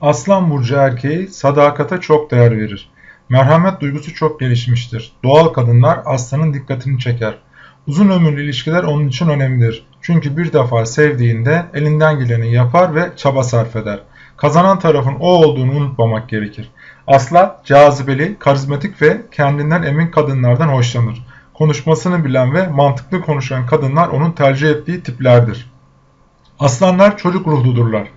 Aslan burcu erkeği sadakata çok değer verir. Merhamet duygusu çok gelişmiştir. Doğal kadınlar aslanın dikkatini çeker. Uzun ömürlü ilişkiler onun için önemlidir. Çünkü bir defa sevdiğinde elinden geleni yapar ve çaba sarf eder. Kazanan tarafın o olduğunu unutmamak gerekir. Aslan cazibeli, karizmatik ve kendinden emin kadınlardan hoşlanır. Konuşmasını bilen ve mantıklı konuşan kadınlar onun tercih ettiği tiplerdir. Aslanlar çocuk ruhludurlar.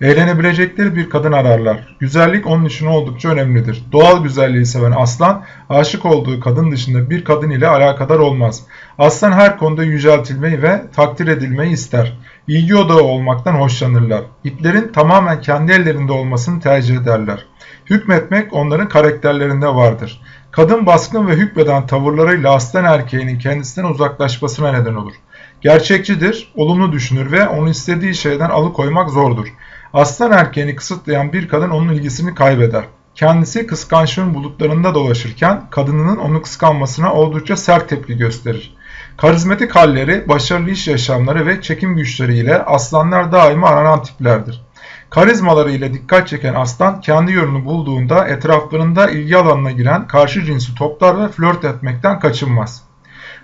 Eğlenebilecekleri bir kadın ararlar. Güzellik onun için oldukça önemlidir. Doğal güzelliği seven aslan, aşık olduğu kadın dışında bir kadın ile alakadar olmaz. Aslan her konuda yüceltilmeyi ve takdir edilmeyi ister. İlgi odağı olmaktan hoşlanırlar. İplerin tamamen kendi ellerinde olmasını tercih ederler. Hükmetmek onların karakterlerinde vardır. Kadın baskın ve hükmeden tavırlarıyla aslan erkeğinin kendisinden uzaklaşmasına neden olur. Gerçekçidir, olumlu düşünür ve onu istediği şeyden alıkoymak zordur. Aslan erkeğini kısıtlayan bir kadın onun ilgisini kaybeder. Kendisi kıskançlığın bulutlarında dolaşırken kadınının onu kıskanmasına oldukça sert tepki gösterir. Karizmatik halleri, başarılı iş yaşamları ve çekim güçleriyle aslanlar daima aranan tiplerdir. Karizmaları ile dikkat çeken aslan kendi yolunu bulduğunda etraflarında ilgi alanına giren karşı cinsi toplar ve flört etmekten kaçınmaz.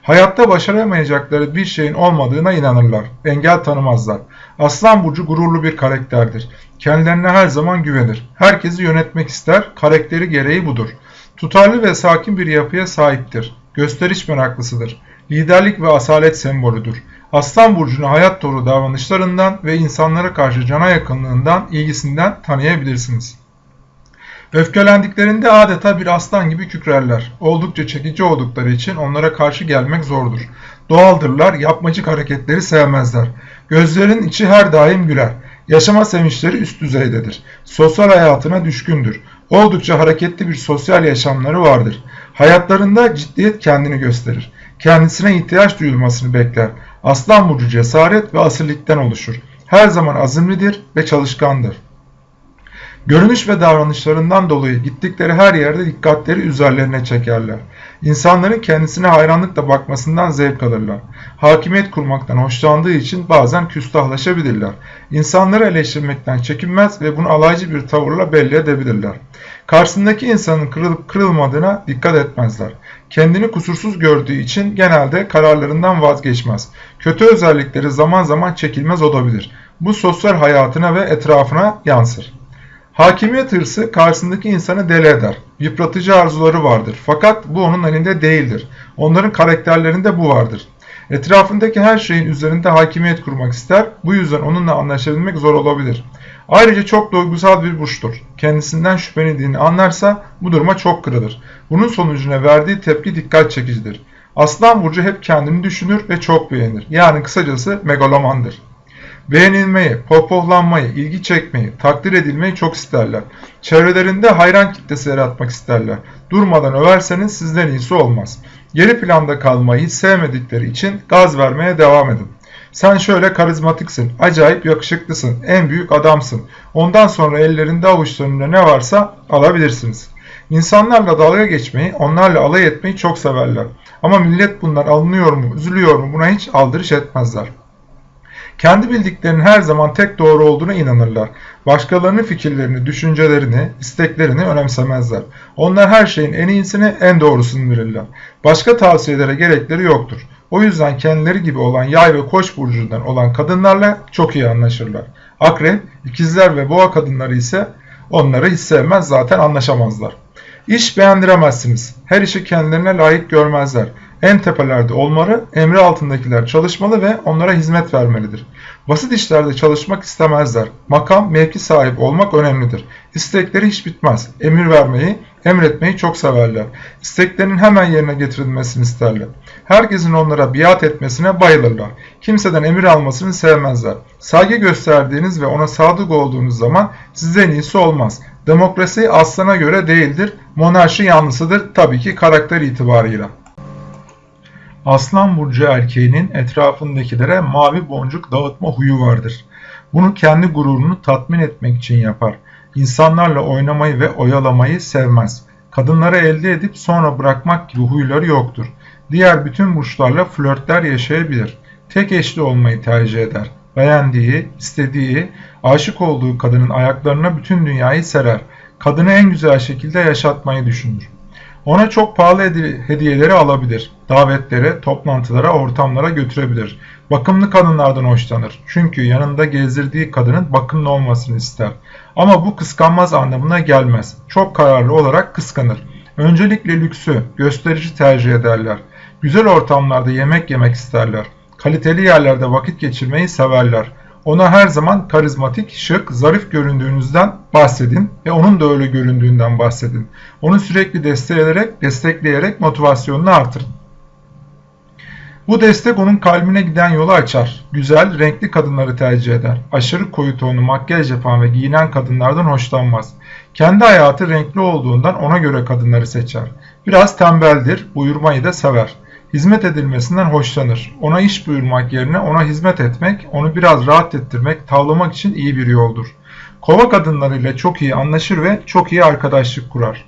Hayatta başaramayacakları bir şeyin olmadığına inanırlar. Engel tanımazlar. Aslan burcu gururlu bir karakterdir. Kendilerine her zaman güvenir. Herkesi yönetmek ister. Karakteri gereği budur. Tutarlı ve sakin bir yapıya sahiptir. Gösteriş meraklısıdır. Liderlik ve asalet sembolüdür. Aslan burcunu hayat doğru davranışlarından ve insanlara karşı cana yakınlığından, ilgisinden tanıyabilirsiniz. Öfkelendiklerinde adeta bir aslan gibi kükrerler. Oldukça çekici oldukları için onlara karşı gelmek zordur. Doğaldırlar, yapmacık hareketleri sevmezler. Gözlerin içi her daim güler. Yaşama sevinçleri üst düzeydedir. Sosyal hayatına düşkündür. Oldukça hareketli bir sosyal yaşamları vardır. Hayatlarında ciddiyet kendini gösterir. Kendisine ihtiyaç duyulmasını bekler. Aslan burcu cesaret ve asillikten oluşur. Her zaman azimlidir ve çalışkandır. Görünüş ve davranışlarından dolayı gittikleri her yerde dikkatleri üzerlerine çekerler. İnsanların kendisine hayranlıkla bakmasından zevk alırlar. Hakimiyet kurmaktan hoşlandığı için bazen küstahlaşabilirler. İnsanları eleştirmekten çekinmez ve bunu alaycı bir tavırla belli edebilirler. Karşısındaki insanın kırılıp kırılmadığına dikkat etmezler. Kendini kusursuz gördüğü için genelde kararlarından vazgeçmez. Kötü özellikleri zaman zaman çekilmez olabilir. Bu sosyal hayatına ve etrafına yansır. Hakimiyet hırsı karşısındaki insanı deli eder. Yıpratıcı arzuları vardır. Fakat bu onun elinde değildir. Onların karakterlerinde bu vardır. Etrafındaki her şeyin üzerinde hakimiyet kurmak ister. Bu yüzden onunla anlaşabilmek zor olabilir. Ayrıca çok duygusal bir burçtur. Kendisinden şüphelendiğini anlarsa bu duruma çok kırılır. Bunun sonucuna verdiği tepki dikkat çekicidir. Aslan burcu hep kendini düşünür ve çok beğenir. Yani kısacası megalomandır. Beğenilmeyi, pohpohlanmayı, ilgi çekmeyi, takdir edilmeyi çok isterler. Çevrelerinde hayran kitlesi yaratmak isterler. Durmadan överseniz sizden iyisi olmaz. Geri planda kalmayı sevmedikleri için gaz vermeye devam edin. Sen şöyle karizmatiksin, acayip yakışıklısın, en büyük adamsın. Ondan sonra ellerinde avuçlarında ne varsa alabilirsiniz. İnsanlarla dalga geçmeyi, onlarla alay etmeyi çok severler. Ama millet bunlar alınıyor mu, üzülüyor mu buna hiç aldırış etmezler. Kendi bildiklerinin her zaman tek doğru olduğuna inanırlar. Başkalarının fikirlerini, düşüncelerini, isteklerini önemsemezler. Onlar her şeyin en iyisini, en doğrusunu verirler. Başka tavsiyelere gerekleri yoktur. O yüzden kendileri gibi olan yay ve koç burcundan olan kadınlarla çok iyi anlaşırlar. Akrep, ikizler ve boğa kadınları ise onları hiç sevmez zaten anlaşamazlar. İş beğendiremezsiniz. Her işi kendilerine layık görmezler en tepelerde olmalı, emri altındakiler çalışmalı ve onlara hizmet vermelidir. Basit işlerde çalışmak istemezler. Makam, mevki sahip olmak önemlidir. İstekleri hiç bitmez. Emir vermeyi, emretmeyi çok severler. İsteklerinin hemen yerine getirilmesini isterler. Herkesin onlara biat etmesine bayılırlar. Kimseden emir almasını sevmezler. Saygı gösterdiğiniz ve ona sadık olduğunuz zaman sizden iyisi olmaz. Demokrasi aslana göre değildir, monarşi yanlısıdır tabii ki karakter itibarıyla. Aslan burcu erkeğinin etrafındakilere mavi boncuk dağıtma huyu vardır. Bunu kendi gururunu tatmin etmek için yapar. İnsanlarla oynamayı ve oyalamayı sevmez. Kadınları elde edip sonra bırakmak gibi huyları yoktur. Diğer bütün burçlarla flörtler yaşayabilir. Tek eşli olmayı tercih eder. Beğendiği, istediği, Aşık olduğu kadının ayaklarına bütün dünyayı serer. Kadını en güzel şekilde yaşatmayı düşünür. Ona çok pahalı hediyeleri alabilir. Davetlere, toplantılara, ortamlara götürebilir. Bakımlı kadınlardan hoşlanır. Çünkü yanında gezdirdiği kadının bakımlı olmasını ister. Ama bu kıskanmaz anlamına gelmez. Çok kararlı olarak kıskanır. Öncelikle lüksü, gösterici tercih ederler. Güzel ortamlarda yemek yemek isterler. Kaliteli yerlerde vakit geçirmeyi severler. Ona her zaman karizmatik, şık, zarif göründüğünüzden bahsedin ve onun da öyle göründüğünden bahsedin. Onu sürekli destekleyerek, destekleyerek motivasyonunu artırın. Bu destek onun kalbine giden yolu açar. Güzel, renkli kadınları tercih eder. Aşırı koyu tonlu makyaj yapan ve giyinen kadınlardan hoşlanmaz. Kendi hayatı renkli olduğundan ona göre kadınları seçer. Biraz tembeldir, buyurmayı da sever. Hizmet edilmesinden hoşlanır. Ona iş buyurmak yerine ona hizmet etmek, onu biraz rahat ettirmek, tavlamak için iyi bir yoldur. Kova kadınlarıyla çok iyi anlaşır ve çok iyi arkadaşlık kurar.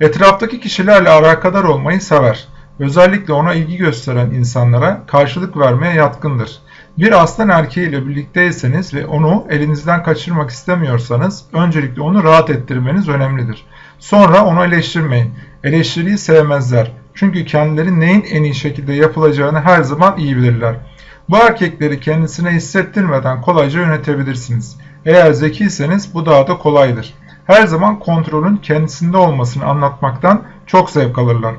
Etraftaki kişilerle alakadar olmayı sever. Özellikle ona ilgi gösteren insanlara karşılık vermeye yatkındır. Bir aslan erkeğiyle birlikteyseniz ve onu elinizden kaçırmak istemiyorsanız öncelikle onu rahat ettirmeniz önemlidir. Sonra onu eleştirmeyin. Eleştiriyi sevmezler. Çünkü kendileri neyin en iyi şekilde yapılacağını her zaman iyi bilirler. Bu erkekleri kendisine hissettirmeden kolayca yönetebilirsiniz. Eğer zekiyseniz bu daha da kolaydır. Her zaman kontrolün kendisinde olmasını anlatmaktan çok zevk alırlar.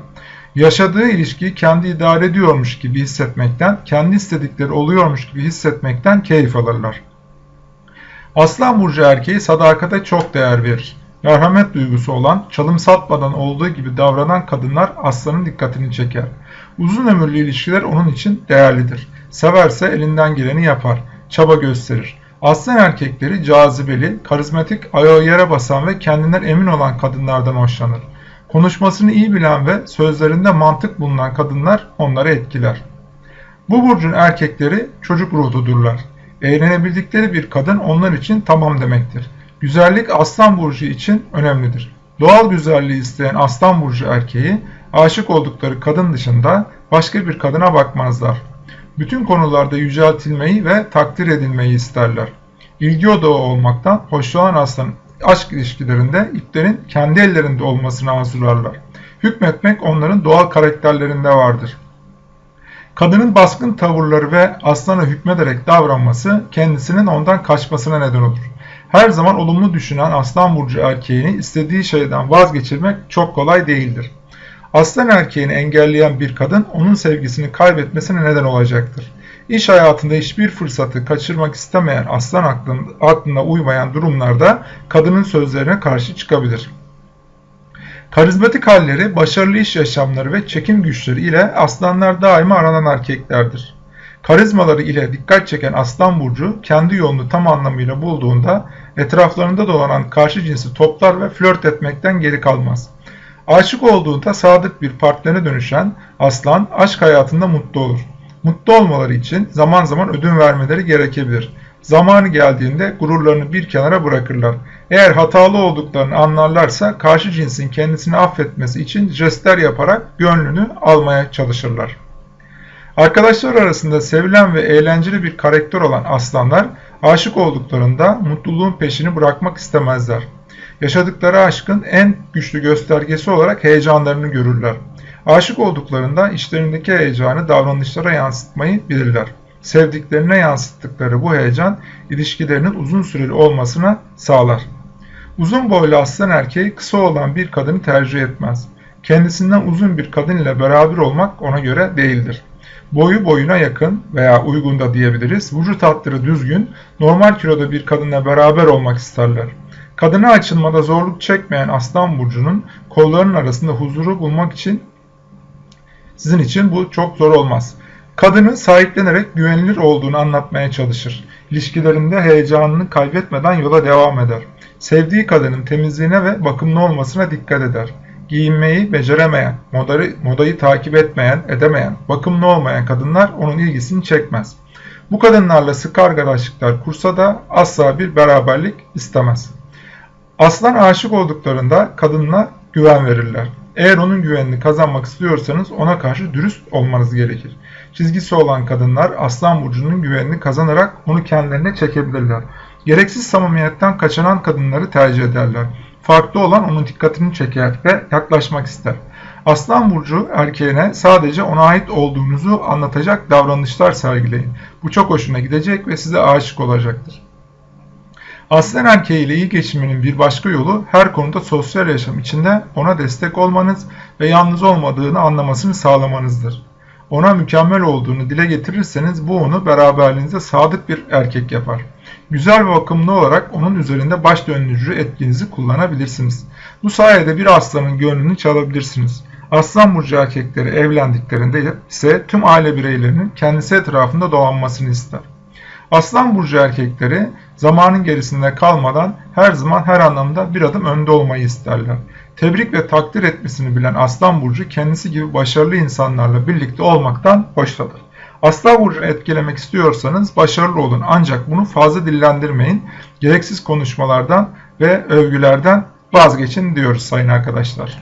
Yaşadığı ilişkiyi kendi idare ediyormuş gibi hissetmekten, kendi istedikleri oluyormuş gibi hissetmekten keyif alırlar. Aslan burcu erkeği sadakate çok değer verir. Merhamet duygusu olan, çalım satmadan olduğu gibi davranan kadınlar aslanın dikkatini çeker. Uzun ömürlü ilişkiler onun için değerlidir. Severse elinden geleni yapar, çaba gösterir. Aslan erkekleri cazibeli, karizmatik, ayağı yere basan ve kendinden emin olan kadınlardan hoşlanır. Konuşmasını iyi bilen ve sözlerinde mantık bulunan kadınlar onları etkiler. Bu burcun erkekleri çocuk ruhludurlar. Eğlenebildikleri bir kadın onlar için tamam demektir. Güzellik aslan burcu için önemlidir. Doğal güzelliği isteyen aslan burcu erkeği aşık oldukları kadın dışında başka bir kadına bakmazlar. Bütün konularda yüceltilmeyi ve takdir edilmeyi isterler. İlgi odağı olmaktan hoşlanan aslan aşk ilişkilerinde iplerin kendi ellerinde olmasını arzularlar. Hükmetmek onların doğal karakterlerinde vardır. Kadının baskın tavırları ve aslana hükmederek davranması kendisinin ondan kaçmasına neden olur. Her zaman olumlu düşünen aslan burcu erkeğini istediği şeyden vazgeçirmek çok kolay değildir. Aslan erkeğini engelleyen bir kadın onun sevgisini kaybetmesine neden olacaktır. İş hayatında hiçbir fırsatı kaçırmak istemeyen aslan aklına uymayan durumlarda kadının sözlerine karşı çıkabilir. Karizmatik halleri, başarılı iş yaşamları ve çekim güçleri ile aslanlar daima aranan erkeklerdir. Karizmaları ile dikkat çeken aslan burcu kendi yolunu tam anlamıyla bulduğunda etraflarında dolanan karşı cinsi toplar ve flört etmekten geri kalmaz. Aşık olduğunda sadık bir partnerine dönüşen aslan aşk hayatında mutlu olur. Mutlu olmaları için zaman zaman ödün vermeleri gerekebilir. Zamanı geldiğinde gururlarını bir kenara bırakırlar. Eğer hatalı olduklarını anlarlarsa karşı cinsin kendisini affetmesi için jestler yaparak gönlünü almaya çalışırlar. Arkadaşlar arasında sevilen ve eğlenceli bir karakter olan aslanlar aşık olduklarında mutluluğun peşini bırakmak istemezler. Yaşadıkları aşkın en güçlü göstergesi olarak heyecanlarını görürler. Aşık olduklarında içlerindeki heyecanı davranışlara yansıtmayı bilirler. Sevdiklerine yansıttıkları bu heyecan ilişkilerinin uzun süreli olmasına sağlar. Uzun boylu aslan erkeği kısa olan bir kadını tercih etmez. Kendisinden uzun bir kadın ile beraber olmak ona göre değildir. Boyu boyuna yakın veya uygun da diyebiliriz. Vücut hatları düzgün, normal kiloda bir kadınla beraber olmak isterler. Kadına açılmada zorluk çekmeyen Aslan Burcu'nun kollarının arasında huzuru bulmak için sizin için bu çok zor olmaz. Kadını sahiplenerek güvenilir olduğunu anlatmaya çalışır. İlişkilerinde heyecanını kaybetmeden yola devam eder. Sevdiği kadının temizliğine ve bakımlı olmasına dikkat eder. Giyinmeyi beceremeyen, modayı, modayı takip etmeyen, edemeyen, bakımlı olmayan kadınlar onun ilgisini çekmez. Bu kadınlarla sık arkadaşlıklar kursa da asla bir beraberlik istemez. Aslan aşık olduklarında kadınla güven verirler. Eğer onun güvenini kazanmak istiyorsanız ona karşı dürüst olmanız gerekir. Çizgisi olan kadınlar Aslan Burcu'nun güvenini kazanarak onu kendilerine çekebilirler. Gereksiz samimiyetten kaçınan kadınları tercih ederler. Farklı olan onun dikkatini çeker ve yaklaşmak ister. Aslan burcu erkeğine sadece ona ait olduğunuzu anlatacak davranışlar sergileyin. Bu çok hoşuna gidecek ve size aşık olacaktır. Aslan erkeğiyle iyi geçinmenin bir başka yolu her konuda sosyal yaşam içinde ona destek olmanız ve yalnız olmadığını anlamasını sağlamanızdır. Ona mükemmel olduğunu dile getirirseniz bu onu beraberliğinize sadık bir erkek yapar. Güzel ve bakımlı olarak onun üzerinde baş döndürücü etkinizi kullanabilirsiniz. Bu sayede bir aslanın gönlünü çalabilirsiniz. Aslan burcu erkekleri evlendiklerinde ise tüm aile bireylerinin kendisi etrafında dolanmasını ister. Aslan burcu erkekleri zamanın gerisinde kalmadan her zaman her anlamda bir adım önde olmayı isterler. Tebrik ve takdir etmesini bilen Aslan burcu kendisi gibi başarılı insanlarla birlikte olmaktan hoşlanır. Aslan burcunu etkilemek istiyorsanız başarılı olun ancak bunu fazla dillendirmeyin. Gereksiz konuşmalardan ve övgülerden vazgeçin diyoruz sayın arkadaşlar.